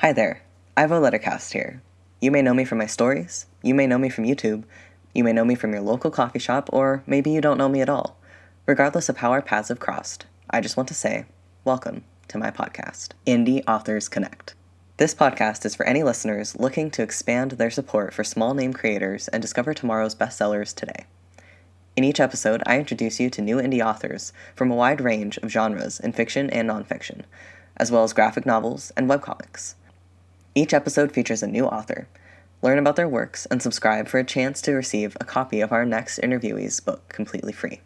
Hi there, Ivo Lettercast here. You may know me from my stories, you may know me from YouTube, you may know me from your local coffee shop, or maybe you don't know me at all. Regardless of how our paths have crossed, I just want to say, welcome to my podcast, Indie Authors Connect. This podcast is for any listeners looking to expand their support for small name creators and discover tomorrow's bestsellers today. In each episode, I introduce you to new indie authors from a wide range of genres in fiction and nonfiction, as well as graphic novels and webcomics. Each episode features a new author. Learn about their works and subscribe for a chance to receive a copy of our next interviewee's book completely free.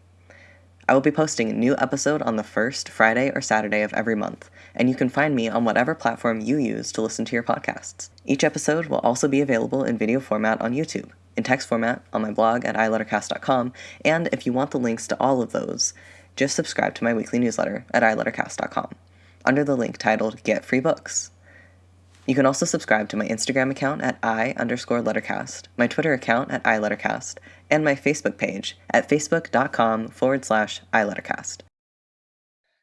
I will be posting a new episode on the first Friday or Saturday of every month, and you can find me on whatever platform you use to listen to your podcasts. Each episode will also be available in video format on YouTube, in text format on my blog at ilettercast.com, and if you want the links to all of those, just subscribe to my weekly newsletter at ilettercast.com under the link titled Get Free Books. You can also subscribe to my Instagram account at i underscore lettercast, my Twitter account at ilettercast, and my Facebook page at facebook.com forward slash ilettercast.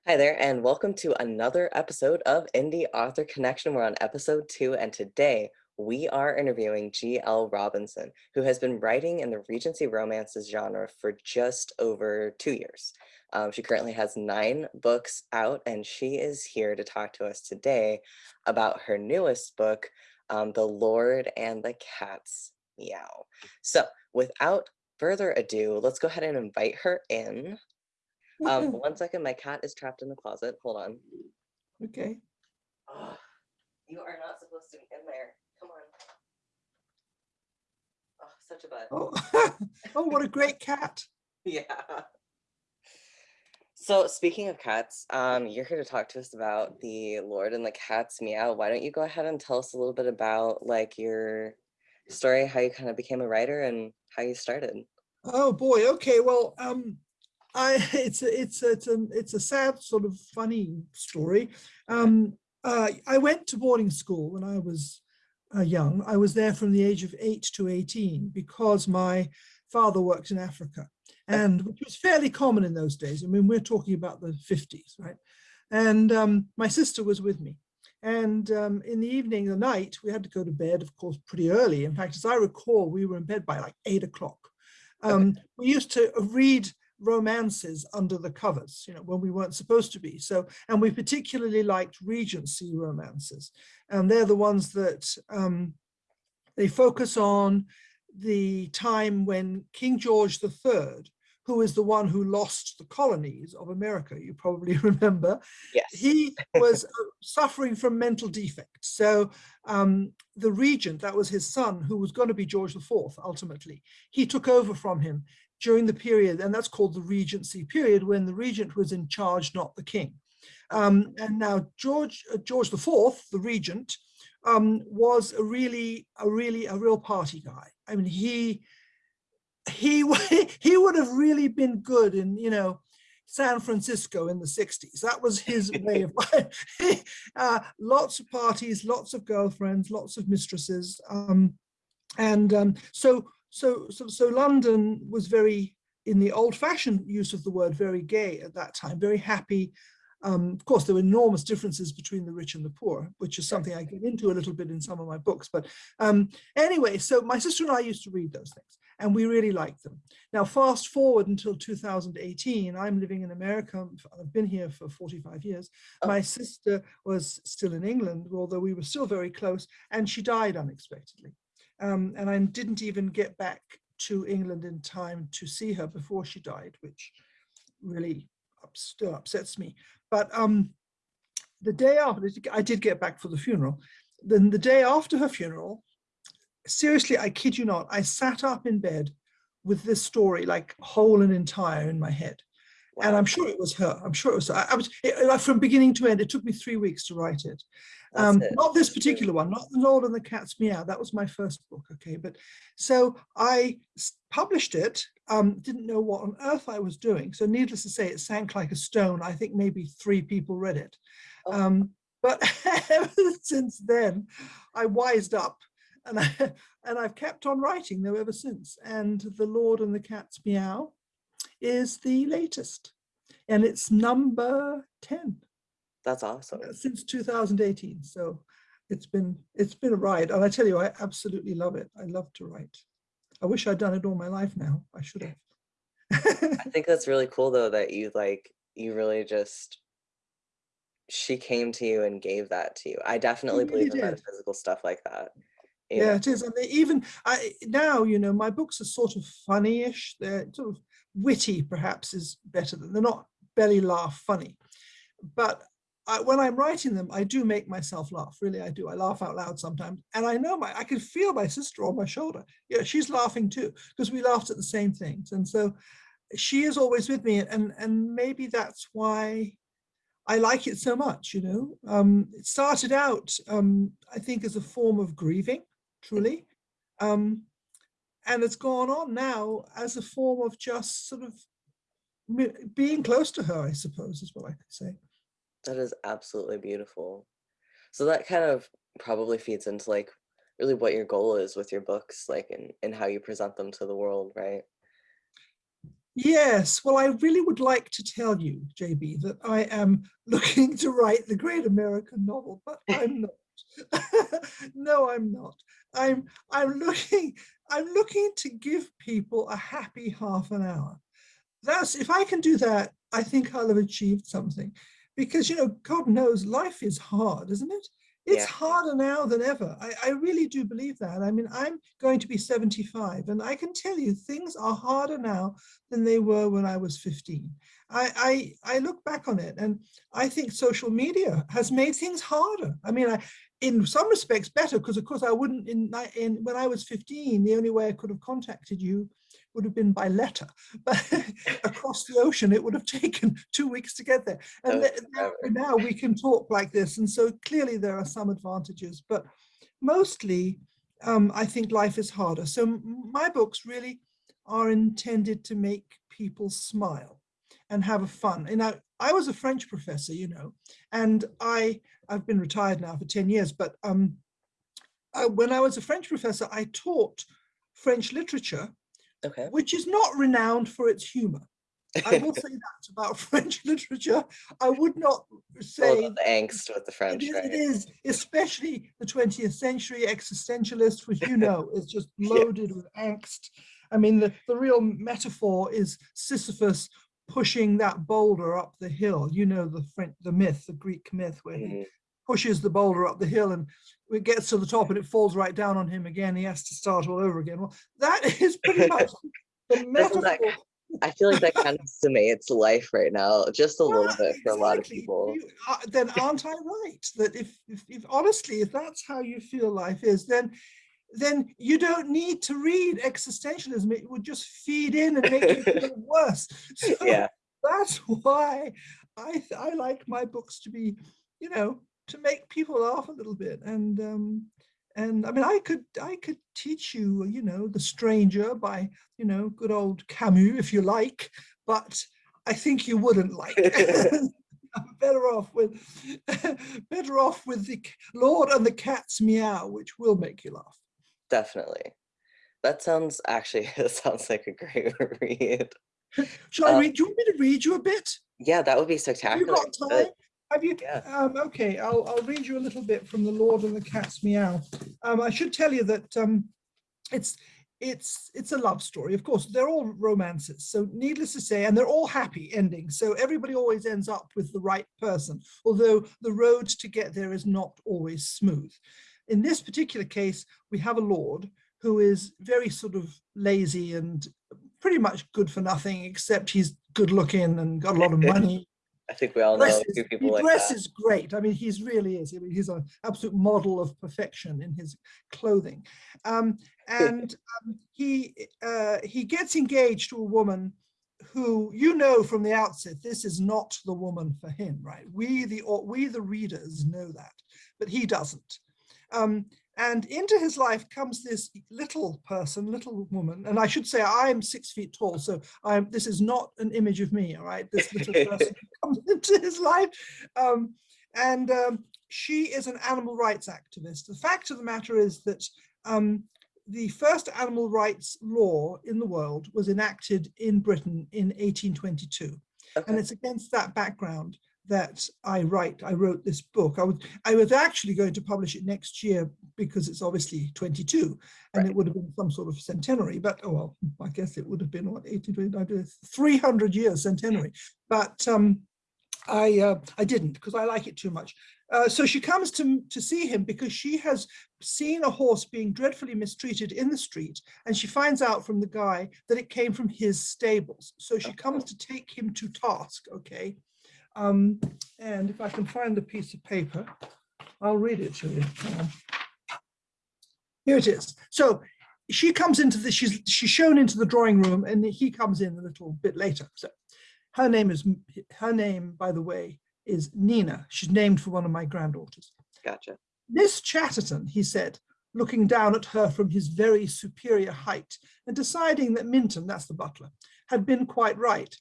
Hi there, and welcome to another episode of Indie Author Connection. We're on episode two, and today we are interviewing G.L. Robinson, who has been writing in the Regency romances genre for just over two years. Um, she currently has nine books out, and she is here to talk to us today about her newest book, um, The Lord and the Cat's Meow. So, without further ado, let's go ahead and invite her in. Um, one second, my cat is trapped in the closet. Hold on. Okay. Oh, you are not supposed to be in there. Come on. Oh, such a butt. Oh, oh, what a great cat. Yeah. So speaking of cats, um, you're here to talk to us about the Lord and the Cat's Meow. Why don't you go ahead and tell us a little bit about like your story, how you kind of became a writer and how you started? Oh boy. Okay. Well, um, I it's a, it's a, it's a it's a sad sort of funny story. Um, uh, I went to boarding school when I was uh, young. I was there from the age of eight to 18 because my father worked in Africa and which was fairly common in those days. I mean, we're talking about the 50s, right? And um, my sister was with me. And um, in the evening, the night, we had to go to bed, of course, pretty early. In fact, as I recall, we were in bed by like eight o'clock. Um, okay. We used to read romances under the covers, you know, when we weren't supposed to be. So, and we particularly liked Regency romances. And they're the ones that um, they focus on the time when King George III who is the one who lost the colonies of America, you probably remember. Yes. He was uh, suffering from mental defects. So um, the regent, that was his son, who was going to be George IV ultimately, he took over from him during the period, and that's called the regency period, when the regent was in charge, not the king. Um, and now George, uh, George IV, the regent, um, was a really, a really, a real party guy. I mean, he he he would have really been good in you know San Francisco in the 60s. That was his way of life. uh, lots of parties, lots of girlfriends, lots of mistresses. Um, and um, so, so, so, so London was very, in the old fashioned use of the word, very gay at that time, very happy. Um, of course, there were enormous differences between the rich and the poor, which is something I get into a little bit in some of my books. But um, anyway, so my sister and I used to read those things and we really like them. Now, fast forward until 2018, I'm living in America. I've been here for 45 years. Oh. My sister was still in England, although we were still very close, and she died unexpectedly. Um, and I didn't even get back to England in time to see her before she died, which really still upsets me. But um, the day after, I did get back for the funeral. Then the day after her funeral, seriously, I kid you not, I sat up in bed with this story like whole and entire in my head. And I'm sure it was her. I'm sure it was her. I, I was it, from beginning to end. It took me three weeks to write it. Um, it. Not this particular one, not The Lord and the Cat's Meow. That was my first book. Okay, but so I published it. Um, didn't know what on earth I was doing. So needless to say, it sank like a stone. I think maybe three people read it. Oh. Um, but ever since then, I wised up and, I, and I've kept on writing though ever since. And The Lord and the Cat's Meow is the latest. And it's number 10. That's awesome. Since 2018. So it's been it's been a ride and I tell you I absolutely love it I love to write I wish I'd done it all my life now I should have I think that's really cool though that you like you really just she came to you and gave that to you. I definitely really believe in did. metaphysical stuff like that. yeah Yeah. it is and they even I now you know my books are sort of funny-ish they're sort of witty perhaps is better than they're not belly laugh funny but I, when I'm writing them, I do make myself laugh. Really, I do. I laugh out loud sometimes, and I know my I can feel my sister on my shoulder. Yeah, she's laughing too because we laughed at the same things, and so she is always with me. And and maybe that's why I like it so much. You know, um, it started out, um, I think, as a form of grieving, truly, um, and it's gone on now as a form of just sort of being close to her. I suppose is what I could say. That is absolutely beautiful. So that kind of probably feeds into like really what your goal is with your books, like and, and how you present them to the world, right? Yes, well, I really would like to tell you, JB, that I am looking to write the great American novel, but I'm not. no, I'm not. I'm I'm looking I'm looking to give people a happy half an hour. That's if I can do that, I think I'll have achieved something. Because you know, God knows life is hard, isn't it? It's Yeah. harder now than ever. I, I really do believe that. I mean, I'm going to be 75, and I can tell you things are harder now than they were when I was 15. I, I, I look back on it and I think social media has made things harder. I mean, I, in some respects better, because of course I wouldn't, in, in when I was 15, the only way I could have contacted you would have been by letter, but across the ocean, it would have taken two weeks to get there. And th- now, we can talk like this. And so clearly there are some advantages, but mostly um, I think life is harder. So my books really are intended to make people smile and have a fun. And I, I was a French professor, you know, and I, I've been retired now for 10 years, but um, I, when I was a French professor, I taught French literature, Okay. which is not renowned for its humor. I will say that about French literature. I would not say the angst with the French, is, right? it is, especially the 20th century existentialist, which you know is just Yeah. loaded with angst. I mean, the, the real metaphor is Sisyphus pushing that boulder up the hill. You know the French, the myth, the Greek myth, where he Mhm. Pushes the boulder up the hill and it gets to the top and it falls right down on him again. He has to start all over again. Well, that is pretty much the metaphor. that I feel like that kind of summates life right now, just a little bit for a lot of people. You- uh, then aren't I right? That if, if, if honestly, if that's how you feel life is, then then you don't need to read existentialism. It would just feed in and make you feel worse. So Yeah. that's why I I like my books to be, you know, to make people laugh a little bit. And um, and I mean, I could I could teach you, you know, The Stranger by you know good old Camus if you like, but I think you wouldn't like. I'm better off with better off with the Lord and the Cat's Meow, which will make you laugh. Definitely. That sounds actually that sounds like a great read. Shall I Uh, read? Do you want me to read you a bit? Yeah, that would be Have spectacular. you got time? Have you? yeah. Um, okay, I'll, I'll read you a little bit from The Lord and the Cat's Meow. Um, I should tell you that um, it's it's it's a love story. Of course, they're all romances. So needless to say, and they're all happy endings. So everybody always ends up with the right person, although the road to get there is not always smooth. In this particular case, we have a lord who is very sort of lazy and pretty much good for nothing, except he's good looking and got a lot of money I think we all know a dresses, few people like that. dresses great. I mean, he's really is. I mean, he's an absolute model of perfection in his clothing. Um, and um, he uh, he gets engaged to a woman who you know from the outset this is not the woman for him, right? We the au- we the readers know that, but he doesn't. Um, and into his life comes this little person, little woman, and I should say I'm six feet tall, so I'm. This is not an image of me, all right? This little person comes into his life, um, and um, she is an animal rights activist. The fact of the matter is that um, the first animal rights law in the world was enacted in Britain in 1822, and it's against that background that I write. I wrote this book. I was I was actually going to publish it next year because it's obviously 22 and right. it would have been some sort of centenary, but oh well, I guess it would have been what 80, 300 years centenary. But um, I uh, I didn't because I like it too much. Uh, so she comes to, to see him because she has seen a horse being dreadfully mistreated in the street and she finds out from the guy that it came from his stables. So she comes to take him to task, okay? Um, and if I can find the piece of paper, I'll read it to you. Here it is. So she comes into the, she's, she's shown into the drawing room and he comes in a little bit later. So her name is, her name, by the way, is Nina. She's named for one of my granddaughters. Gotcha. Miss Chatterton, he said, looking down at her from his very superior height and deciding that Minton, that's the butler, had been quite right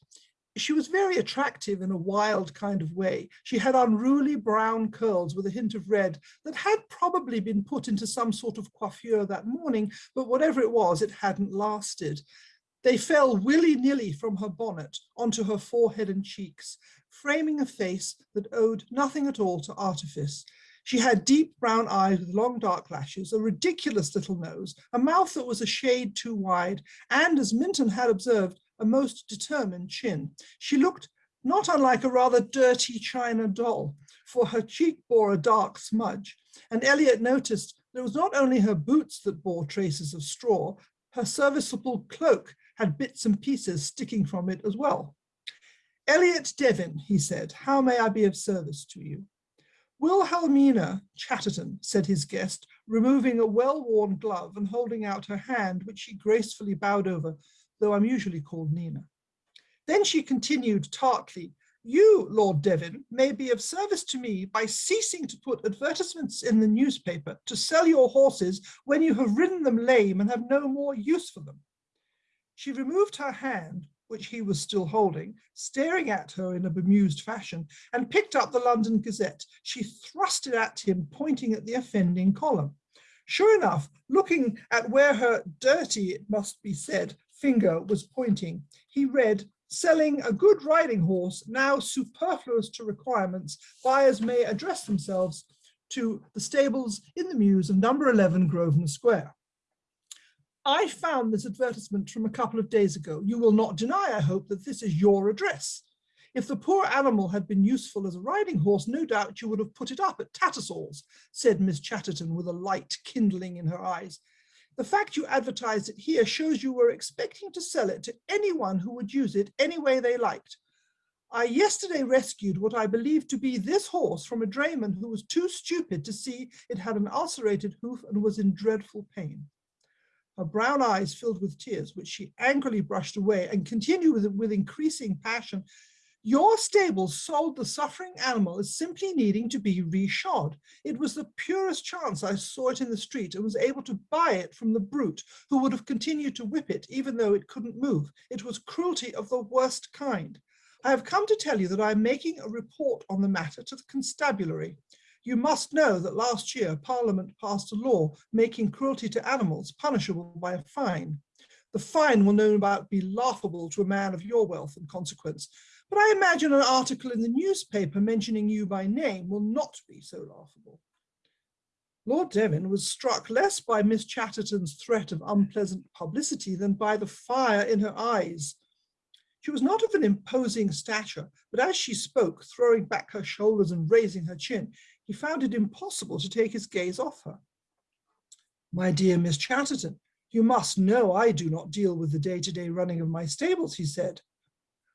she was very attractive in a wild kind of way. She had unruly brown curls with a hint of red that had probably been put into some sort of coiffure that morning, but whatever it was, it hadn't lasted. They fell willy-nilly from her bonnet onto her forehead and cheeks, framing a face that owed nothing at all to artifice. She had deep brown eyes with long dark lashes, a ridiculous little nose, a mouth that was a shade too wide, and as Minton had observed, a most determined chin. She looked not unlike a rather dirty china doll, for her cheek bore a dark smudge, and Elliot noticed that it was not only her boots that bore traces of straw, her serviceable cloak had bits and pieces sticking from it as well. Elliot Devon, he said, how may I be of service to you? Wilhelmina Chatterton, said his guest, removing a well-worn glove and holding out her hand, which she gracefully bowed over though I'm usually called Nina. Then she continued tartly, you, Lord Devon, may be of service to me by ceasing to put advertisements in the newspaper to sell your horses when you have ridden them lame and have no more use for them. She removed her hand, which he was still holding, staring at her in a bemused fashion, and picked up the London Gazette. She thrust it at him, pointing at the offending column. Sure enough, looking at where her dirty, it must be said, finger was pointing. He read, selling a good riding horse, now superfluous to requirements, buyers may address themselves to the stables in the Mews of number 11 Grosvenor Square. I found this advertisement from a couple of days ago. You will not deny, I hope, that this is your address. If the poor animal had been useful as a riding horse, no doubt you would have put it up at Tattersall's, said Miss Chatterton with a light kindling in her eyes. The fact you advertised it here shows you were expecting to sell it to anyone who would use it any way they liked. I yesterday rescued what I believed to be this horse from a drayman who was too stupid to see it had an ulcerated hoof and was in dreadful pain. Her brown eyes filled with tears, which she angrily brushed away and continued with, with increasing passion. Your stable sold the suffering animal as simply needing to be reshod. It was the purest chance I saw it in the street and was able to buy it from the brute who would have continued to whip it even though it couldn't move. It was cruelty of the worst kind. I have come to tell you that I am making a report on the matter to the constabulary. You must know that last year Parliament passed a law making cruelty to animals punishable by a fine. The fine will no doubt be laughable to a man of your wealth and consequence, but I imagine an article in the newspaper mentioning you by name will not be so laughable. Lord Devon was struck less by Miss Chatterton's threat of unpleasant publicity than by the fire in her eyes. She was not of an imposing stature, but as she spoke, throwing back her shoulders and raising her chin, he found it impossible to take his gaze off her. My dear Miss Chatterton, you must know I do not deal with the day-to-day -day running of my stables, he said.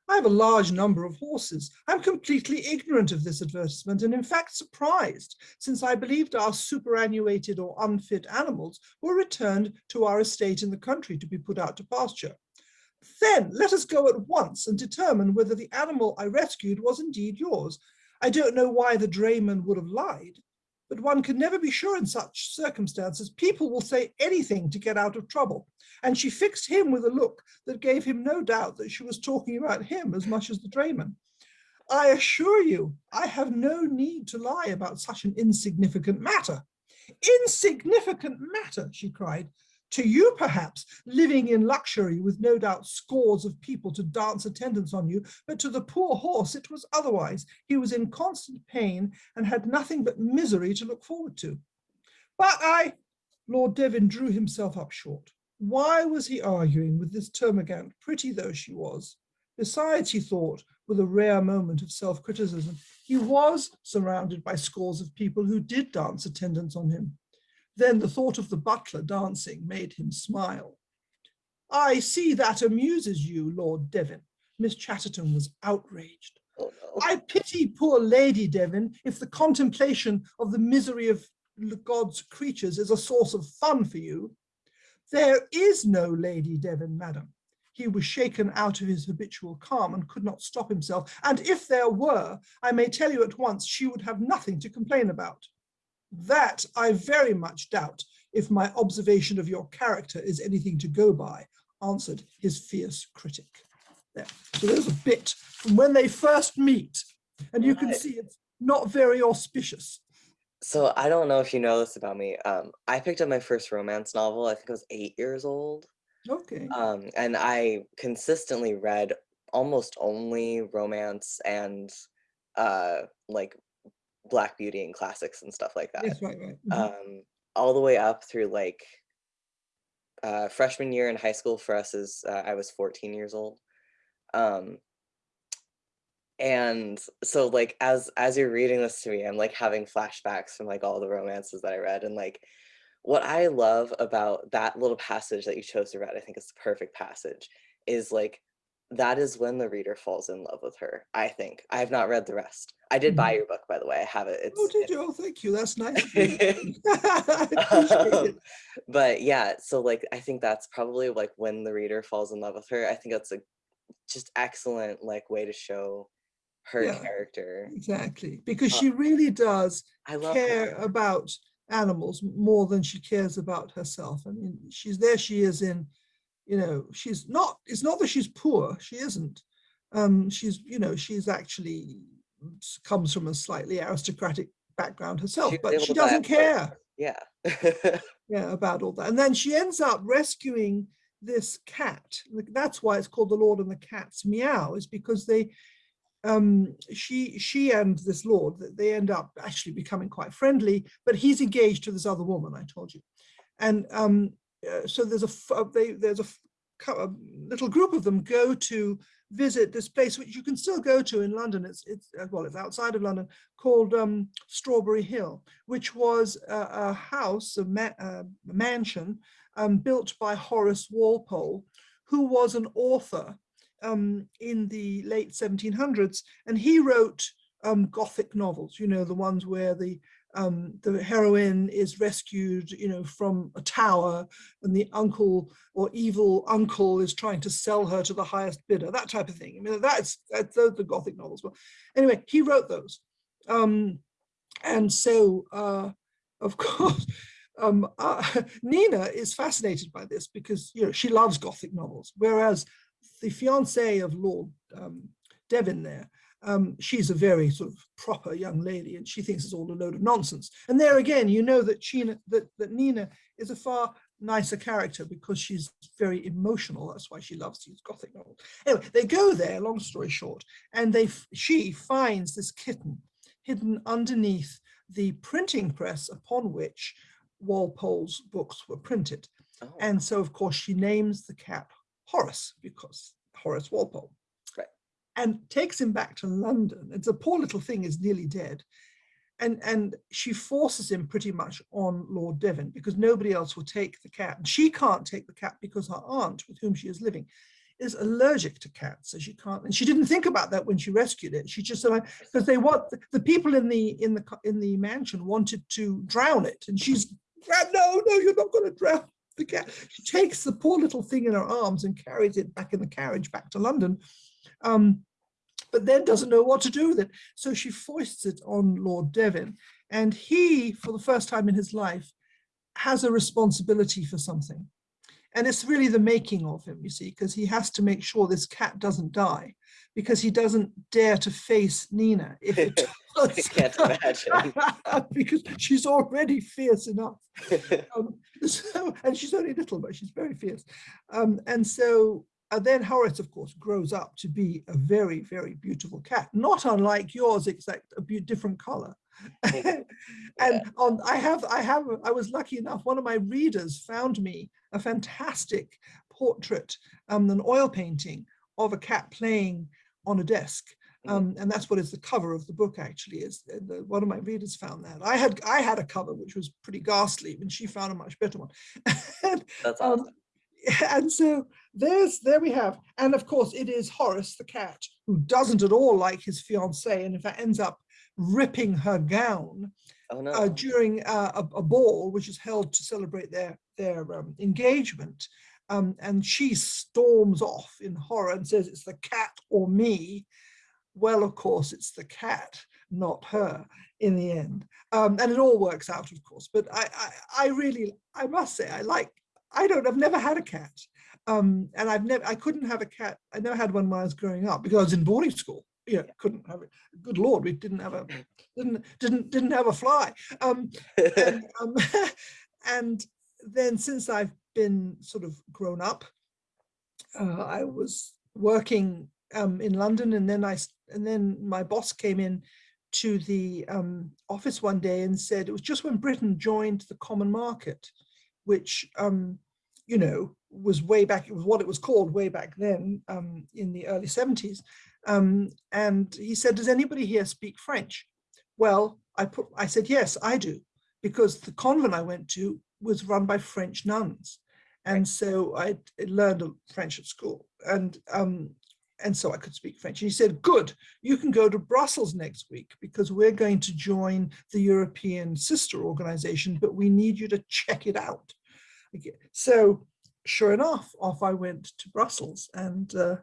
I have a large number of horses. I'm completely ignorant of this advertisement and in fact surprised, since I believed our superannuated or unfit animals were returned to our estate in the country to be put out to pasture. Then let us go at once and determine whether the animal I rescued was indeed yours. I don't know why the drayman would have lied, but one can never be sure in such circumstances. People will say anything to get out of trouble. And she fixed him with a look that gave him no doubt that she was talking about him as much as the drayman. I assure you, I have no need to lie about such an insignificant matter. Insignificant matter, she cried. To you, perhaps, living in luxury with no doubt scores of people to dance attendance on you, but to the poor horse it was otherwise. He was in constant pain and had nothing but misery to look forward to. But I, Lord Devon drew himself up short. Why was he arguing with this termagant, pretty though she was? Besides, he thought, with a rare moment of self-criticism, he was surrounded by scores of people who did dance attendance on him. Then the thought of the butler dancing made him smile. I see that amuses you, Lord Devon. Miss Chatterton was outraged. Oh, no. I pity poor Lady Devon if the contemplation of the misery of God's creatures is a source of fun for you. There is no Lady Devon, madam. He was shaken out of his habitual calm and could not stop himself. And if there were, I may tell you at once, she would have nothing to complain about. That I very much doubt if my observation of your character is anything to go by, answered his fierce critic. There. So there's a bit from when they first meet, and you can see it's not very auspicious. So I don't know if you know this about me. Um, I picked up my first romance novel. I think I was eight years old. Okay. Um, and I consistently read almost only romance and uh, like Black Beauty and classics and stuff like that. yes, right, right. mhm. Um, all the way up through like uh, freshman year in high school for us is uh, I was 14 years old. Um, and so like as as you're reading this to me, I'm like having flashbacks from like all the romances that I read and like what I love about that little passage that you chose to read, I think it's the perfect passage, is like that is when the reader falls in love with her. I think I have not read the rest. I did buy Mhm. your book, by the way. I have it. It's oh, did you? Oh, thank you. That's nice. of you. I appreciate um, but yeah, so like I think that's probably like when the reader falls in love with her. I think that's a just excellent like way to show her Yeah. character. Exactly, because Uh, she really does care her. about animals more than she cares about herself. I mean, she's there, she is in, you know, she's not, it's not that she's poor, she isn't. Um, she's, you know, she's actually comes from a slightly aristocratic background herself, was but she to buy a doesn't care Yeah. yeah, about all that. And then she ends up rescuing this cat. That's why it's called the Lord and the Cat's Meow, is because they, um, she, she and this Lord, th- they end up actually becoming quite friendly, but he's engaged to this other woman, I told you. And um, uh, so there's a, uh, they, there's a, a little group of them go to visit this place, which you can still go to in London. It's, it's uh, well, it's outside of London, called um, Strawberry Hill, which was a, a house, a, ma- a mansion um, built by Horace Walpole, who was an author um, in the late 1700s, and he wrote um, Gothic novels. You know, the ones where the um, the heroine is rescued, you know, from a tower, and the uncle or evil uncle is trying to sell her to the highest bidder. That type of thing. I mean, that's that's those the Gothic novels. Well, anyway, he wrote those, um, and so uh, of course. Um, uh, Nina is fascinated by this because you know she loves Gothic novels, whereas the fiance of Lord um, Devon there, um, she's a very sort of proper young lady and she thinks it's all a load of nonsense. And there again, you know that, that, that Nina is a far nicer character because she's very emotional. That's why she loves these Gothic novels. Anyway, they go there, long story short, and they she finds this kitten hidden underneath the printing press upon which Walpole's books were printed. Oh, And so, of course, she names the cat Horace because Horace Walpole. And takes him back to London. It's a poor little thing is nearly dead. And, and she forces him pretty much on Lord Devon because nobody else will take the cat. And she can't take the cat because her aunt, with whom she is living, is allergic to cats. So she can't, and she didn't think about that when she rescued it. She just said, because they want the people in the in the in the mansion wanted to drown it, and she's "Ah, no, no, you're not going to drown the cat. She takes the poor little thing in her arms and carries it back in the carriage back to London, um, but then doesn't know what to do with it. So she foists it on Lord Devon, and he, for the first time in his life, has a responsibility for something. And it's really the making of him, you see, because he has to make sure this cat doesn't die, because he doesn't dare to face Nina if it I can't imagine. because she's already fierce enough. Um, so, and she's only little, but she's very fierce. Um, and so and then Horace, of course, grows up to be a very, very beautiful cat, not unlike yours, except a different color. and yeah. on, I have, I have, I was lucky enough. One of my readers found me a fantastic portrait, um, an oil painting of a cat playing on a desk. Mm-hmm. Um, and that's what is the cover of the book actually is uh, the, one of my readers found that I had I had a cover which was pretty ghastly and she found a much better one and, that's um, awesome. Um, and so there's there we have. And of course it is Horace the cat who doesn't at all like his fiancée and in fact ends up ripping her gown oh, no. uh, during uh, a, a, ball which is held to celebrate their their um, engagement. Um, and she storms off in horror and says it's the cat or me. Well of course it's the cat not her in the end. Um, and it all works out of course. But I, I, I really I must say I like I don't I've never had a cat um, and I've never I couldn't have a cat I never had one when I was growing up because I was in boarding school yeah, couldn't have it. Good Lord, we didn't have a didn't didn't didn't have a fly. Um, and, um, and then since I've been sort of grown up, uh, I was working um, in London, and then I and then my boss came in to the um, office one day and said it was just when Britain joined the common market, which um, you know was way back. It was what it was called way back then um, in the early 70s. Um, and he said, "Does anybody here speak French?" Well, I put I said yes, I do, because the convent I went to was run by French nuns, and so I learned French at school, and um, and so I could speak French. And he said, good, you can go to Brussels next week because we're going to join the European sister organization, but we need you to check it out. So sure enough, off I went to Brussels and uh,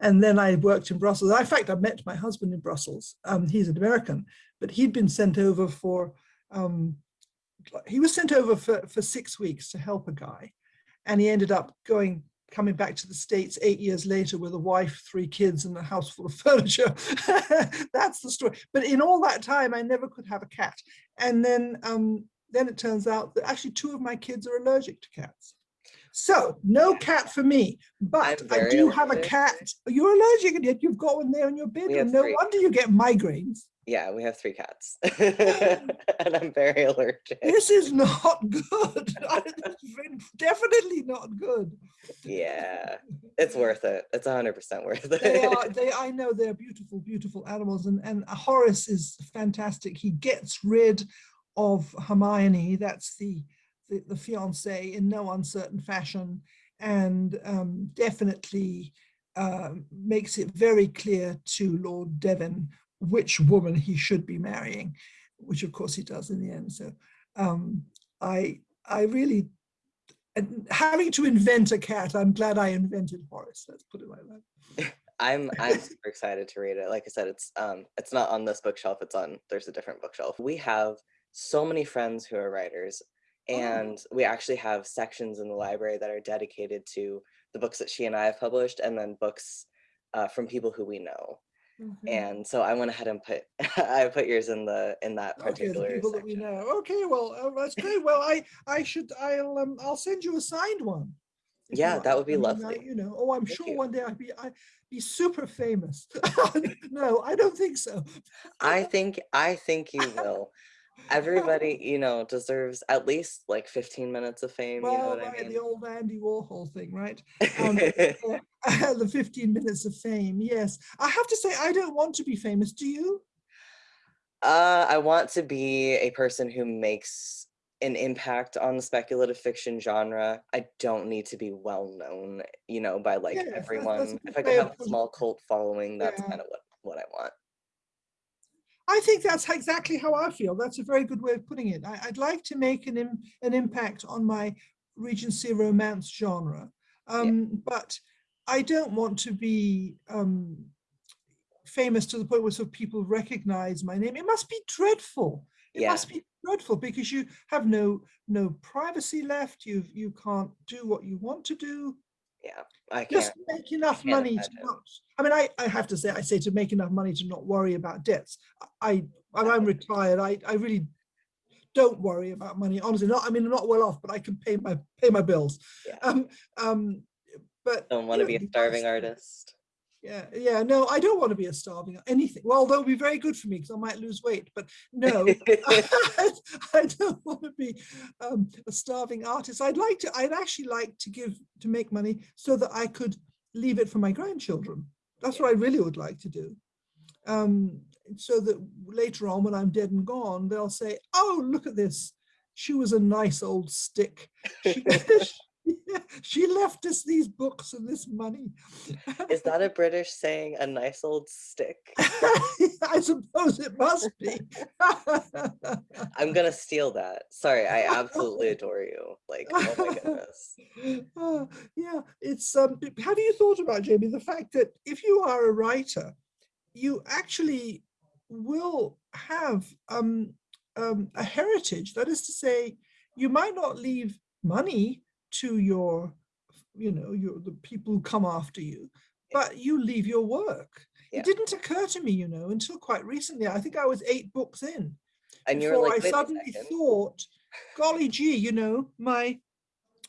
and then I worked in Brussels. In fact, I met my husband in Brussels. Um, he's an American, but he'd been sent over for, um, he was sent over for, for six weeks to help a guy. And he ended up going coming back to the States eight years later with a wife, three kids, and a house full of furniture. That's the story. But in all that time, I never could have a cat. And then, um, then it turns out that actually two of my kids are allergic to cats. So no cat for me, but I do allergic. have a cat. You're allergic and yet you've got one there in your bedroom. No wonder you get migraines. Yeah, we have three cats and I'm very allergic. This is not good. Definitely not good. Yeah, it's worth it. It's 100% worth it. They are, they, I know they're beautiful, beautiful animals. And, and Horace is fantastic. He gets rid of Hermione. That's the, the, the fiance in no uncertain fashion and um, definitely uh, makes it very clear to Lord Devon which woman he should be marrying, which of course he does in the end. So um, I, I really, having to invent a cat, I'm glad I invented Horace. Let's put it like that. I'm I'm super excited to read it. Like I said, it's um it's not on this bookshelf. It's on there's a different bookshelf. We have so many friends who are writers, oh. and oh. we actually have sections in the library that are dedicated to the books that she and I have published, and then books uh, from people who we know. Mm -hmm. And so I went ahead and put I put yours in the in that particular okay, people section. that we know. Okay, well uh, that's great. Well, I I should I'll um, I'll send you a signed one. Yeah, that would be I mean, lovely. I, you know, oh, I'm Thank sure you. one day I'd be I'd be super famous. no, I don't think so. I think I think you will everybody, you know, deserves at least like 15 minutes of fame. Well, you know what right, I mean? The old Andy Warhol thing, right? Um, the 15 minutes of fame. Yes. I have to say, I don't want to be famous. Do you? Uh, I want to be a person who makes an impact on the speculative fiction genre. I don't need to be well known, you know, by like yes, everyone. That's, that's if I could have a small cult following, that's yeah. kind of what, what I want. I think that's exactly how I feel. That's a very good way of putting it. I, would like to make an, Im, an impact on my Regency romance genre, um, yeah. but I don't want to be um, famous to the point where sort of people recognize my name. It must be dreadful. It yeah. must be dreadful because you have no no privacy left. You you can't do what you want to do. Yeah, I just make enough money to not, I mean, I, I have to say, I say to make enough money to not worry about debts. I, when I'm retired, I, I really don't worry about money, honestly, not, I mean, I'm not well off, but I can pay my, pay my bills. Yeah. Um, um, but. Don't want to be a starving artist. Yeah, yeah, no, I don't want to be a starving, anything. Well, that would be very good for me because I might lose weight, but no. I don't want to be um, a starving artist. I'd like to, I'd actually like to give, to make money so that I could leave it for my grandchildren. That's what I really would like to do. Um, so that later on, when I'm dead and gone, they'll say, oh, look at this. She was a nice old stick. She, she left us these books and this money. Is that a British saying, a nice old stick? I suppose it must be. I'm gonna steal that. Sorry, I absolutely adore you. Like, oh my goodness. Uh, yeah, it's um have you thought about Jamie the fact that if you are a writer, you actually will have um um a heritage. That is to say, you might not leave money to your you know your the people who come after you, but you leave your work. Yeah. It didn't occur to me, you know, until quite recently. I think I was eight books in And you were like, I suddenly thought, golly gee, you know, my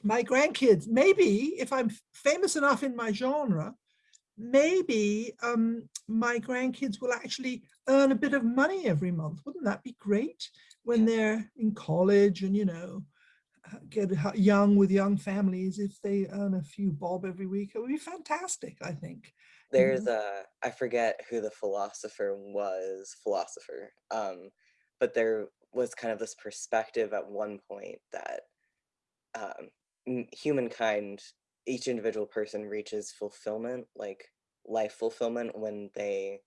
my grandkids, maybe if I'm famous enough in my genre, maybe um, my grandkids will actually earn a bit of money every month. Wouldn't that be great when they're in college and, you know, get young with young families if they earn a few bob every week? It would be fantastic, I think. There's a, I forget who the philosopher was, philosopher, um, but there was kind of this perspective at one point that um, humankind, each individual person reaches fulfillment, like life fulfillment, when they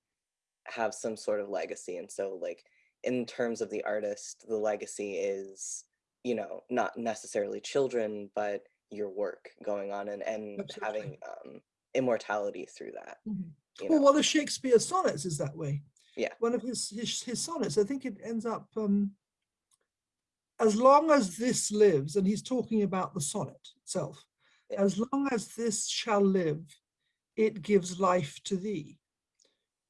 have some sort of legacy. And so, like, in terms of the artist, the legacy is, you know, not necessarily children, but your work going on and, and Absolutely. having um, immortality through that. Mhm. You Well, know? one of Shakespeare's sonnets is that way. Yeah. One of his his, his sonnets, I think it ends up um, as long as this lives, and he's talking about the sonnet itself. Yeah. As long as this shall live, it gives life to thee.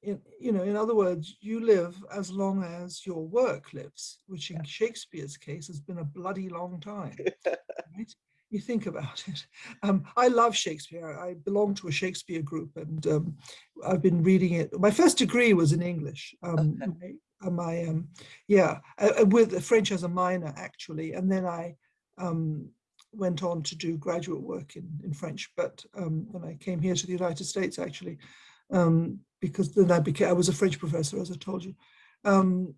In, you know, in other words, you live as long as your work lives, which in Shakespeare's case has been a bloody long time right? You think about it. Um, I love Shakespeare. I belong to a Shakespeare group, and um, I've been reading it. My first degree was in English. Um, my, uh, my um, yeah, uh, uh, with French as a minor actually, and then I um, went on to do graduate work in in French. But um, when I came here to the United States, actually, um, because then I became I was a French professor, as I told you. Um,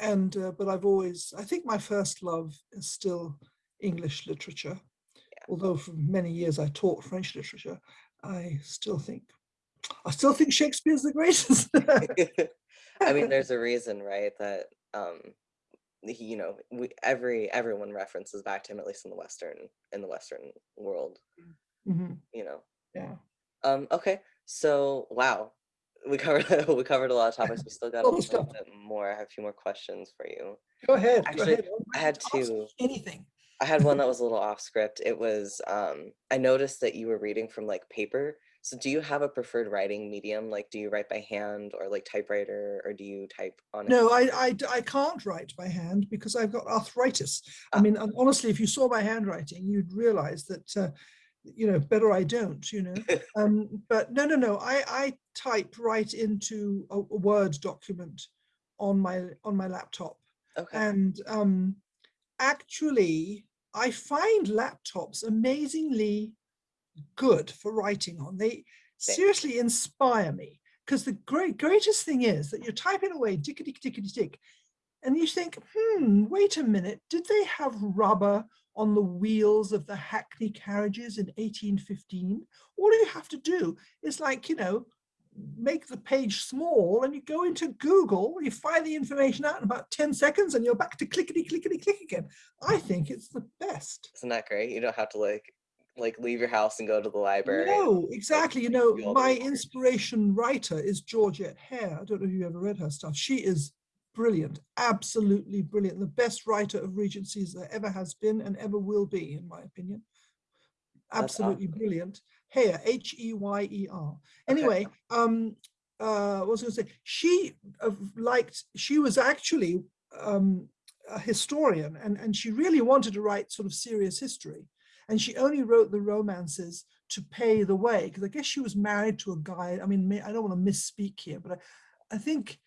and uh, but I've always I think my first love is still English literature. Although for many years I taught French literature, I still think I still think Shakespeare's the greatest. I mean, there's a reason, right? That um, he, you know, we, every everyone references back to him, at least in the Western in the Western world. Mhm, You know. Yeah. Um. Okay. So wow, we covered we covered a lot of topics. We still got a little bit more. I have a few more questions for you. Go ahead. Actually, go ahead. I had two. Anything. I had one that was a little off script. It was um I noticed that you were reading from like paper. So do you have a preferred writing medium? Like do you write by hand or like typewriter or do you type on? No, I, can't write by hand because I've got arthritis. I Ah. mean, honestly, if you saw my handwriting, you'd realize that, uh, you know, better I don't, you know. um, but no, no, no. I, I type right into a, a Word document on my on my laptop. Okay. And um, actually, I find laptops amazingly good for writing on. They seriously inspire me because the great greatest thing is that you're typing away tickety tickety tick, and you think, hmm, wait a minute, did they have rubber on the wheels of the Hackney carriages in 1815? All you have to do is like, you know, make the page small and you go into Google, you find the information out in about 10 seconds and you're back to clickety clickety click again. I think it's the best. Isn't that great? You don't have to like like leave your house and go to the library. No, exactly. You know, do all the my inspiration writer is Georgette Heyer. I don't know if you ever read her stuff. She is brilliant, absolutely brilliant. The best writer of Regencies there ever has been and ever will be, in my opinion. absolutely awesome. brilliant. Heyer, H-E-Y-E-R. Anyway, um, uh, what was I going to say? She uh, liked, she was actually um, a historian and, and she really wanted to write sort of serious history. And she only wrote the romances to pay the way, because I guess she was married to a guy. I mean, I don't want to misspeak here, but I, I think,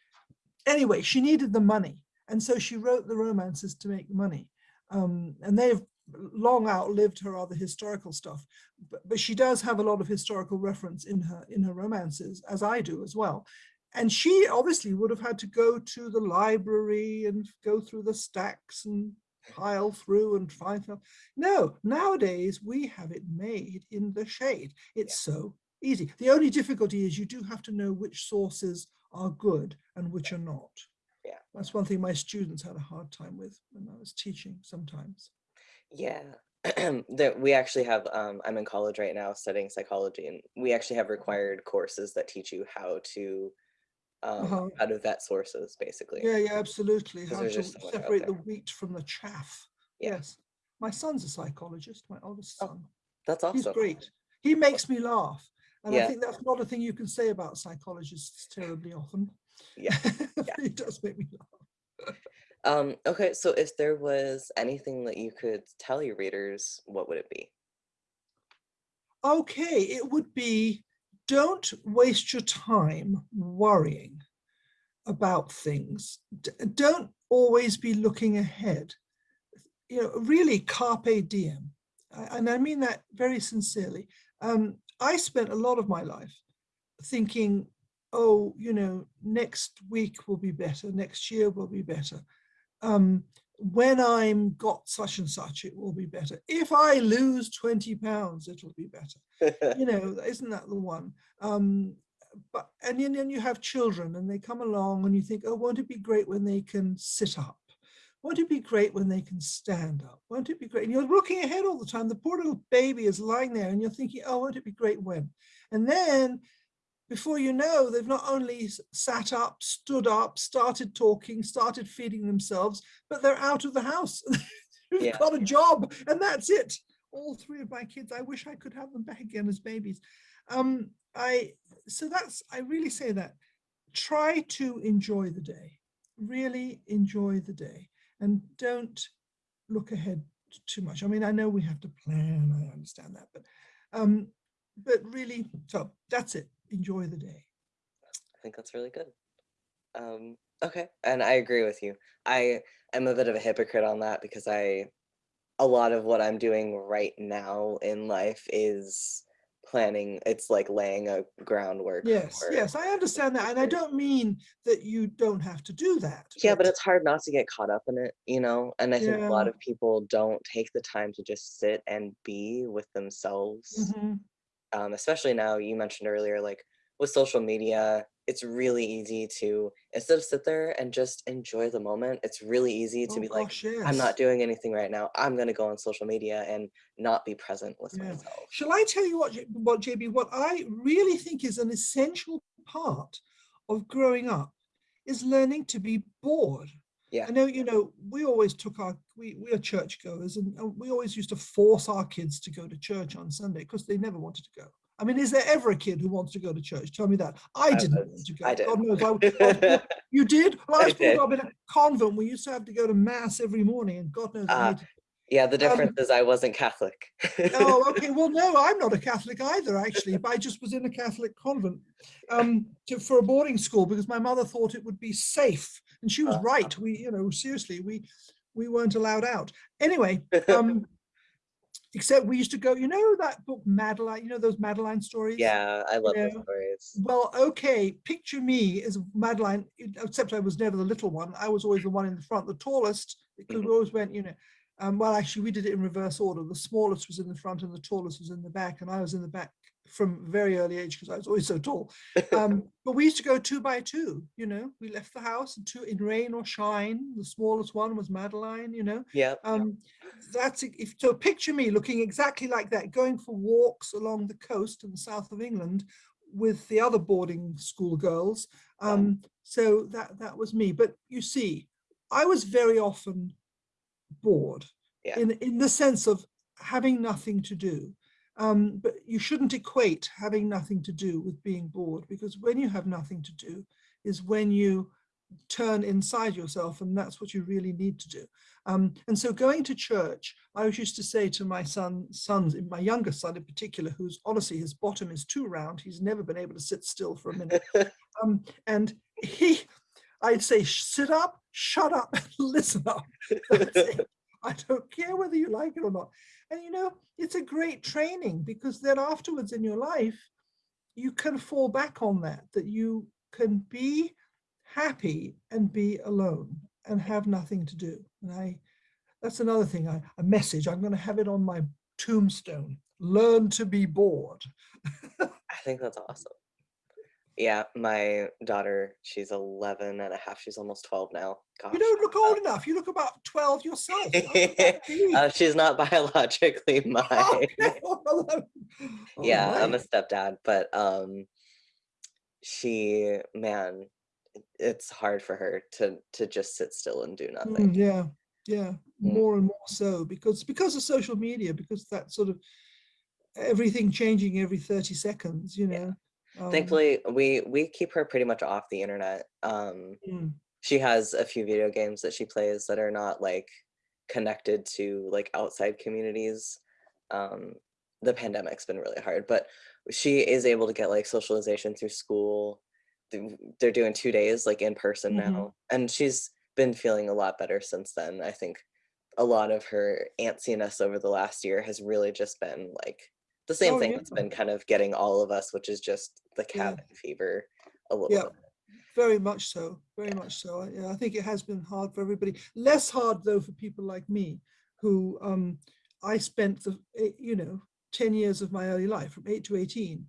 anyway, she needed the money. And so she wrote the romances to make money. Um, and they've long outlived her other historical stuff, but, but she does have a lot of historical reference in her in her romances, as I do as well. And she obviously would have had to go to the library and go through the stacks and pile through and find stuff. No, nowadays we have it made in the shade. It's yeah. so easy. The only difficulty is you do have to know which sources are good and which are not. Yeah. That's one thing my students had a hard time with when I was teaching sometimes. Yeah, that we actually have, um, I'm in college right now studying psychology and we actually have required courses that teach you how to, um, Uh-huh. how to vet sources basically. Yeah, yeah, absolutely How to so separate the wheat from the chaff. Yeah. Yes. My son's a psychologist, my oldest Oh, son. That's awesome. He's great. He makes me laugh. And I Yeah. think that's not a thing you can say about psychologists terribly often. Yeah. He does make me laugh. Um, okay, so if there was anything that you could tell your readers, what would it be? Okay, it would be, don't waste your time worrying about things. D- don't always be looking ahead. You know, really carpe diem. I- And I mean that very sincerely. Um, I spent a lot of my life thinking, oh, you know, next week will be better, next year will be better. Um, when I'm got such and such, it will be better. If I lose 20 pounds, it'll be better. You know, isn't that the one? Um, but and then, then you have children and they come along and you think, oh, won't it be great when they can sit up? Won't it be great when they can stand up? Won't it be great? And you're looking ahead all the time. The poor little baby is lying there and you're thinking, oh, won't it be great when? And then before you know, they've not only sat up, stood up, started talking, started feeding themselves, but they're out of the house. You've Yeah. got a job and that's it. All three of my kids, I wish I could have them back again as babies. Um, I so that's I really say that try to enjoy the day, really enjoy the day, and don't look ahead too much. I mean, I know we have to plan. I understand that, but um, but really, so that's it. Enjoy the day. I think that's really good. Um, okay, and I agree with you. I am a bit of a hypocrite on that because I, a lot of what I'm doing right now in life is planning. It's like laying a groundwork Yes, for. yes, I understand that, and I don't mean that you don't have to do that. Yeah, but it's hard not to get caught up in it, you know? And I think a lot of people don't take the time to just sit and be with themselves. Mhm. um, especially now you mentioned earlier like with social media it's really easy to instead of sit there and just enjoy the moment it's really easy to Oh be like gosh, i'm not doing anything right now i'm going to go on social media and not be present with Yeah. myself Shall I tell you what, what JB, what I really think is an essential part of growing up is learning to be bored. yeah I know, you know, we always took our, we, we are churchgoers and, and we always used to force our kids to go to church on Sunday because they never wanted to go. I mean, is there ever a kid who wants to go to church? Tell me that. I I didn't want to go. I did. God knows. I, was you did? Well, I I was brought did. up in a convent. We used to have to go to mass every morning and God knows Ah, yeah the Um, difference is i wasn't catholic Oh, okay. Well, no, I'm not a Catholic either, actually. But I just was in a Catholic convent um, to, for a boarding school because my mother thought it would be safe, and she was Uh, right. We, you know, seriously, we we weren't allowed out anyway. Um, except we used to go. You know that book Madeline. You know those Madeline stories. yeah i love those Yeah. stories Well, okay. Picture me as Madeline, except I was never the little one. I was always the one in the front, the tallest, because we Mhm. always went, you know. Um, well, actually, we did it in reverse order. The smallest was in the front, and the tallest was in the back, and I was in the back from very early age because I was always so tall. Um, but we used to go two by two. You know, we left the house and two in rain or shine. The smallest one was Madeline. You know, yeah um, that's if so. Picture me looking exactly like that, going for walks along the coast in the south of England with the other boarding school girls. Um, so that that was me. But you see, I was very often bored Yeah. in in the sense of having nothing to do. Um, but you shouldn't equate having nothing to do with being bored because when you have nothing to do is when you turn inside yourself and that's what you really need to do. Um, and so going to church, I was used to say to my son, sons, my younger son in particular, who's honestly his bottom is too round. He's never been able to sit still for a minute. um, and he, I'd say, sit up, shut up, listen up. I don't care whether you like it or not. And you know, it's a great training because then afterwards in your life, you can fall back on that, that you can be happy and be alone and have nothing to do. And I, that's another thing, I, a message, I'm going to have it on my tombstone, learn to be bored. I think that's awesome. Yeah, my daughter, she's 11 and a half. She's almost 12 now. Gosh. You don't look old enough. You look about 12 yourself. uh, she's not biologically mine. Oh, yeah, right. I'm a stepdad, but um, she, man, it's hard for her to to just sit still and do nothing. Mm, yeah, yeah, mm. more and more so because because of social media, because that sort of everything changing every 30 seconds, you know. Yeah. Um, Thankfully, we we keep her pretty much off the internet. Um, mm. She has a few video games that she plays that are not like connected to like outside communities. Um, the pandemic's been really hard, but she is able to get like socialization through school they're doing two days like in person mm -hmm. now and she's been feeling a lot better since then i think a lot of her antsiness over the last year has really just been like the same oh, thing yeah. that's been kind of getting all of us which is just the cabin yeah. fever a little yeah. bit very much so very yeah. much so yeah, i think it has been hard for everybody less hard though for people like me who um i spent the eh, you know 10 years of my early life from 8 to 18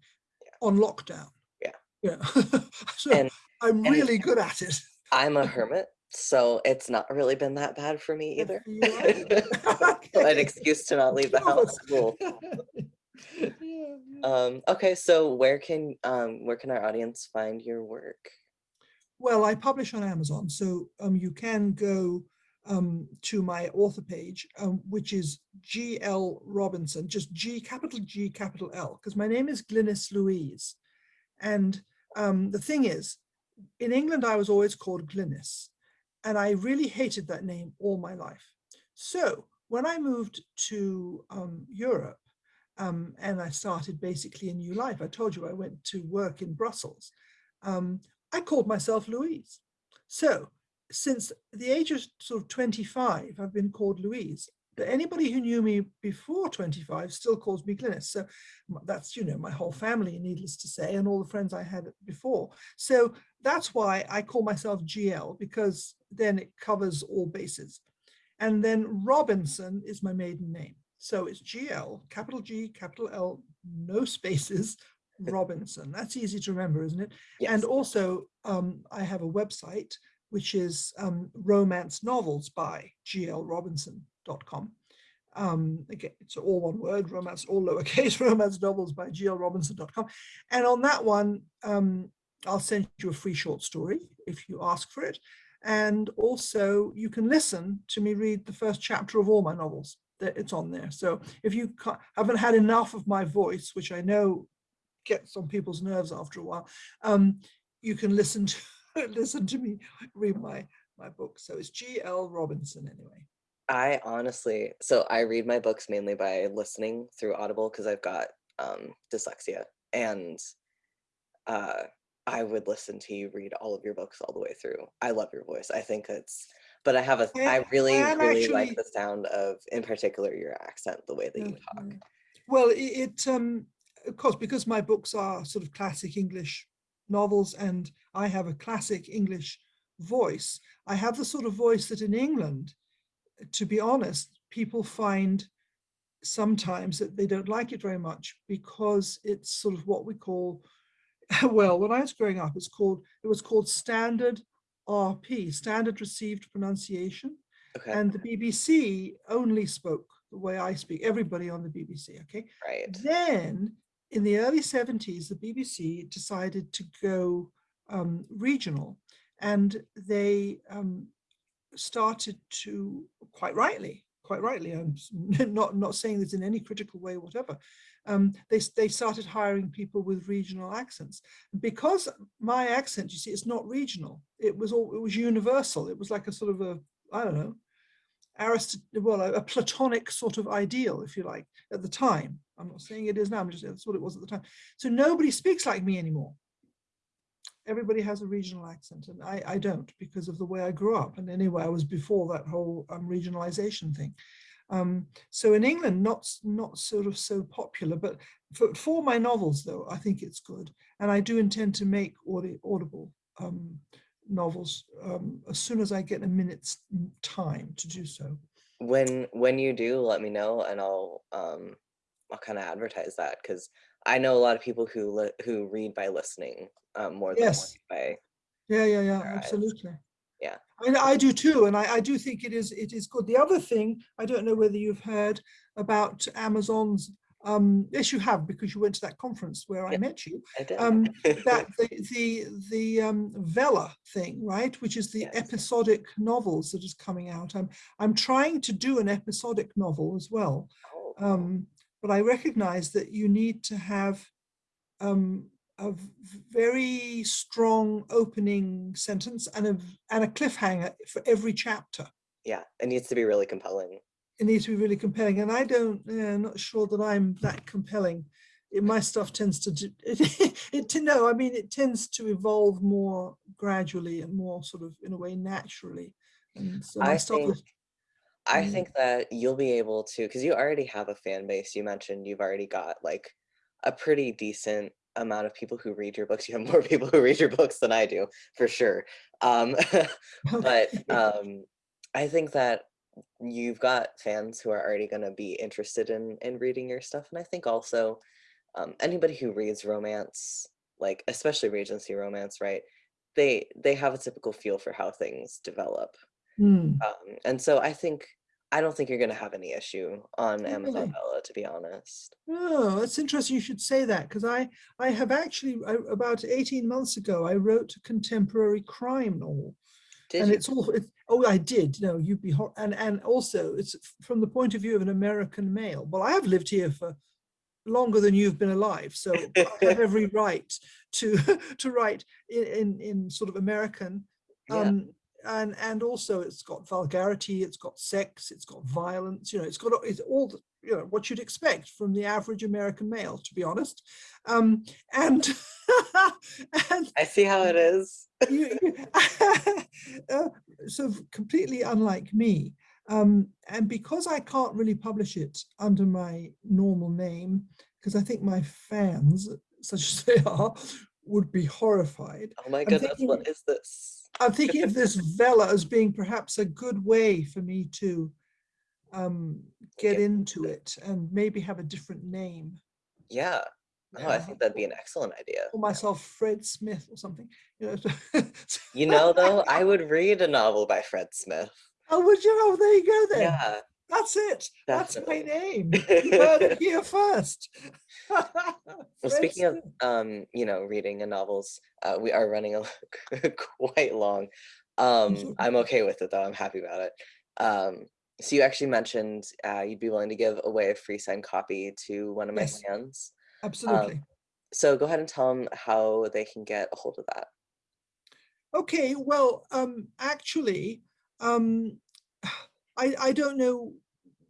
on lockdown yeah. yeah. so and, I'm really and good at it. I'm a hermit, so it's not really been that bad for me either. An excuse to not leave the house. Cool. Um, okay, so where can um, where can our audience find your work? Well, I publish on Amazon, so um, you can go um, to my author page, um, which is GL Robinson, just G, capital G, capital L, because my name is Glynis Louise. And um, the thing is, in England, I was always called Glynis, and I really hated that name all my life. So when I moved to um, Europe, um, and I started basically a new life, I told you I went to work in Brussels, um, I called myself Louise. So since the age of sort of 25, I've been called Louise. But anybody who knew me before 25 still calls me Glynis. So that's, you know, my whole family, needless to say, and all the friends I had before. So that's why I call myself GL, because then it covers all bases. And then Robinson is my maiden name. So it's GL, capital G, capital L, no spaces, Robinson. That's easy to remember, isn't it? Yes. And also, um, I have a website, which is um, Romance Novels by GL Robinson com. Um, again, it's all one word, romance, all lowercase, romance novels by glrobinson.com. And on that one, um, I'll send you a free short story if you ask for it. And also you can listen to me read the first chapter of all my novels that it's on there. So if you haven't had enough of my voice, which I know gets on people's nerves after a while, um, you can listen to listen to me read my my book. So it's G.L. Robinson anyway. I honestly, so I read my books mainly by listening through Audible because I've got um, dyslexia, and uh, I would listen to you read all of your books all the way through. I love your voice. I think it's, but I have a, I really, really actually, like the sound of, in particular, your accent, the way that you talk. Mm-hmm. Well, it, it um, of course, because my books are sort of classic English novels, and I have a classic English voice. I have the sort of voice that in England to be honest, people find sometimes that they don't like it very much because it's sort of what we call, well, when I was growing up, it's called, it was called standard RP, standard received pronunciation. Okay. And the BBC only spoke the way I speak, everybody on the BBC, okay? Right. Then in the early 70s, the BBC decided to go um, regional and they um, started to, quite rightly, quite rightly. I'm not not saying this in any critical way, whatever. Um, they they started hiring people with regional accents because my accent, you see, it's not regional. It was all it was universal. It was like a sort of a I don't know, Arist well a, a Platonic sort of ideal, if you like, at the time. I'm not saying it is now. I'm just saying that's what it was at the time. So nobody speaks like me anymore everybody has a regional accent and I, I don't because of the way I grew up. And anyway, I was before that whole um, regionalization thing. Um, so in England, not, not sort of so popular, but for, for my novels though, I think it's good. And I do intend to make audi audible um, novels um, as soon as I get a minute's time to do so. When when you do, let me know, and I'll um I'll kind of advertise that because I know a lot of people who who read by listening um, more than by Yeah, yeah, yeah, absolutely. Yeah. And I do too, and I, I do think it is it is good. The other thing, I don't know whether you've heard about Amazon's um yes you have because you went to that conference where I met you. I did. Um that the the the um Vella thing, right, which is the Yes. episodic novels that is coming out. I'm I'm trying to do an episodic novel as well. Oh, Um, but I recognize that you need to have um, a very strong opening sentence and a, and a cliffhanger for every chapter. yeah, it needs to be really compelling. It needs to be really compelling. And I don't, yeah, I'm not sure that I'm that compelling. It, my stuff tends to, do- it, it to know, I mean, it tends to evolve more gradually and more sort of in a way naturally. And so my I stuff think is, I Mm. think that you'll be able to because you already have a fan base. You mentioned you've already got like a pretty decent amount of people who read your books. You have more people who read your books than I do, for sure. Um, but um, I think that you've got fans who are already going to be interested in in reading your stuff, and I think also um, anybody who reads romance, like especially Regency romance, right? They they have a typical feel for how things develop. Hmm. Um, and so I think I don't think you're going to have any issue on Amazon Really? Vella, to be honest. Oh, that's interesting. You should say that because I I have actually I, about eighteen months ago I wrote a contemporary crime novel, Did and you? it's all it's, oh I did no you'd be hor- and and also it's from the point of view of an American male. Well, I have lived here for longer than you've been alive, so I have every right to to write in in, in sort of American. Yeah. Um, and and also it's got vulgarity, it's got sex, it's got violence. You know, it's got it's all the, you know what you'd expect from the average American male, to be honest. Um, and and I see how it is. you, you- uh, so completely unlike me. Um, and because I can't really publish it under my normal name, because I think my fans, such as they are, would be horrified. Oh my I'm goodness, thinking- what is this? I'm thinking of this Vella as being perhaps a good way for me to um, get into it and maybe have a different name. Yeah. Oh, I think that'd be an excellent idea. Call myself Fred Smith or something. You know. You know, though, I would read a novel by Fred Smith. Oh, would you? Oh, there you go then. Yeah. That's it. That's my name. You heard it here first. Well, speaking of, um, you know, reading and novels, uh, we are running a quite long. Um. I'm okay with it though. I'm happy about it. Um, so you actually mentioned uh, you'd be willing to give away a free signed copy to one of my Yes. fans. Absolutely. So go ahead and tell them how they can get a hold of that. Okay, well, um, actually, um, I, I don't know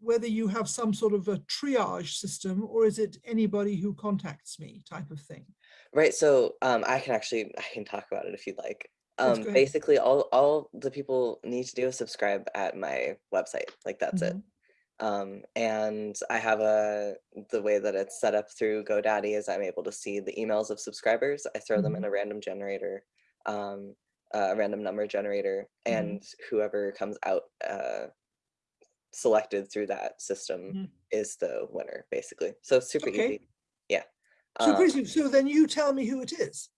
whether you have some sort of a triage system or is it anybody who contacts me type of thing? Right. So um, I can actually I can talk about it if you'd like. Um, basically, all all the people need to do is subscribe at my website. Like that's it. Mhm. Um, and I have a the way that it's set up through GoDaddy is I'm able to see the emails of subscribers. I throw them in Mhm. a random generator, um, a random number generator, Mhm. and whoever comes out uh, selected through that system Mhm. is the winner, basically. So super Okay. easy. Yeah. So, Um, so then you tell me who it is,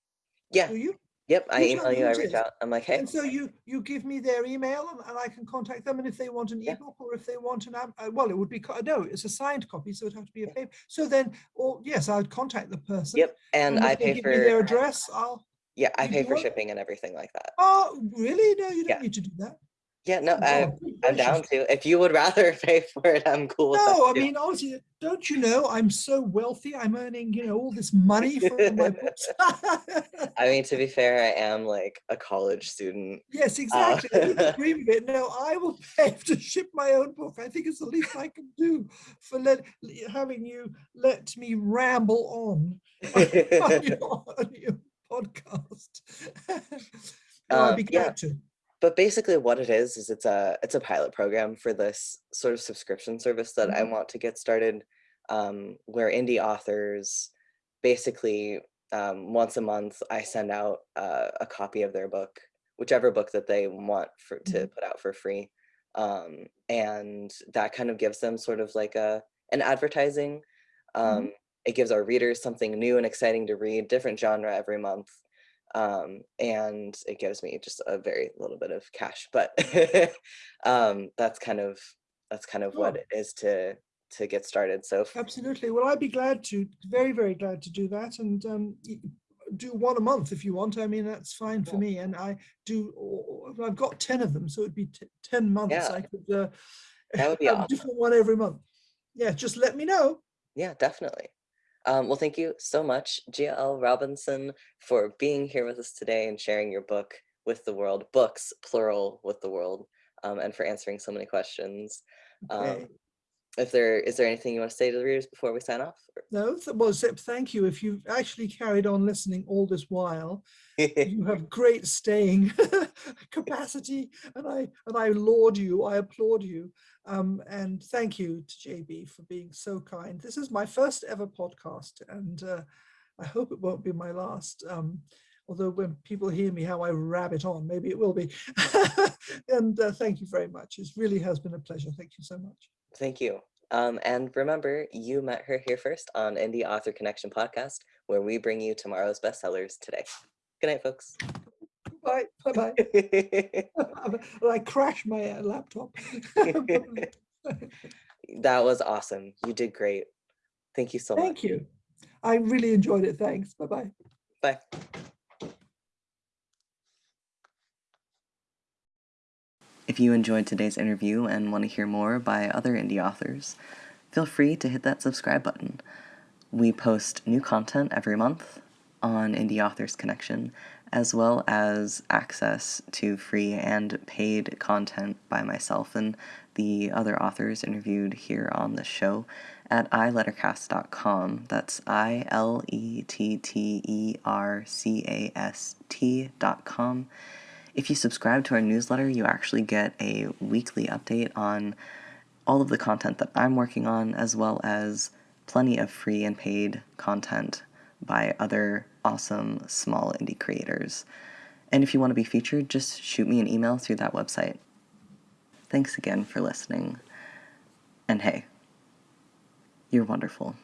yeah. do you? Yep. I you tell email you. I reach out. I'm like, hey. And so you you give me their email and, and I can contact them. And if they want an Yeah. ebook or if they want an app, uh, well, it would be no, it's a signed copy, so it'd have to be a paper. So then, or yes, I'd contact the person. Yep. And, And I pay give for me their address, I'll. yeah, I pay for shipping and everything like that. Oh, really? No, you don't Yeah. need to do that. Yeah, no, I, I'm down to. If you would rather pay for it, I'm cool with. No, I too. mean, honestly, don't you know, I'm so wealthy, I'm earning, you know, all this money from my books. I mean, to be fair, I am like a college student. Yes, Uh, exactly. I couldn't dream of it. No, I will pay to ship my own book. I think it's the least I can do for let, having you let me ramble on on your, on your podcast. no, I'd Um, be yeah. glad to. But basically what it is is it's a it's a pilot program for this sort of subscription service that I Mhm. want to get started um, where indie authors basically um, once a month I send out uh, a copy of their book whichever book that they want for to Mhm. put out for free um, and that kind of gives them sort of like a an advertising um, Mhm. it gives our readers something new and exciting to read different genre every month um, and it gives me just a very little bit of cash. But um, that's kind of that's kind of what it is to to get started. So Absolutely. Well, I'd be glad to, very, very glad to do that and um, do one a month if you want. I mean, that's fine for me. And I do, I've got 10 of them, so it'd be t- 10 months. Yeah. I could uh, That would be awesome. different one every month. Yeah, just let me know. yeah, definitely. Um, well, thank you so much, G.L. Robinson, for being here with us today and sharing your book with the world, books plural with the world, um, and for answering so many questions. Um, Okay. If there is there anything you want to say to the readers before we sign off? No, well, Zip, thank you. If you've actually carried on listening all this while, you have great staying capacity and I and I laud you, I applaud you. Um, and thank you to JB for being so kind. This is my first ever podcast and uh, I hope it won't be my last. Um, although when people hear me how I rabbit on, maybe it will be. and uh, thank you very much. It really has been a pleasure. Thank you so much. Thank you. Um, and remember, you met her here first on Indie Author Connection podcast, where we bring you tomorrow's bestsellers today. Good night, folks. Bye. Bye bye. I crashed my uh, laptop. that was awesome. You did great. Thank you so much. Thank you. I really enjoyed it. Thanks. Bye bye. Bye. If you enjoyed today's interview and want to hear more by other indie authors, feel free to hit that subscribe button. We post new content every month on Indie Authors Connection, as well as access to free and paid content by myself and the other authors interviewed here on the show at ilettercast.com. That's I L E T T E R C A S T.com. If you subscribe to our newsletter, you actually get a weekly update on all of the content that I'm working on, as well as plenty of free and paid content by other awesome small indie creators. And if you want to be featured, just shoot me an email through that website. Thanks again for listening. And hey, you're wonderful.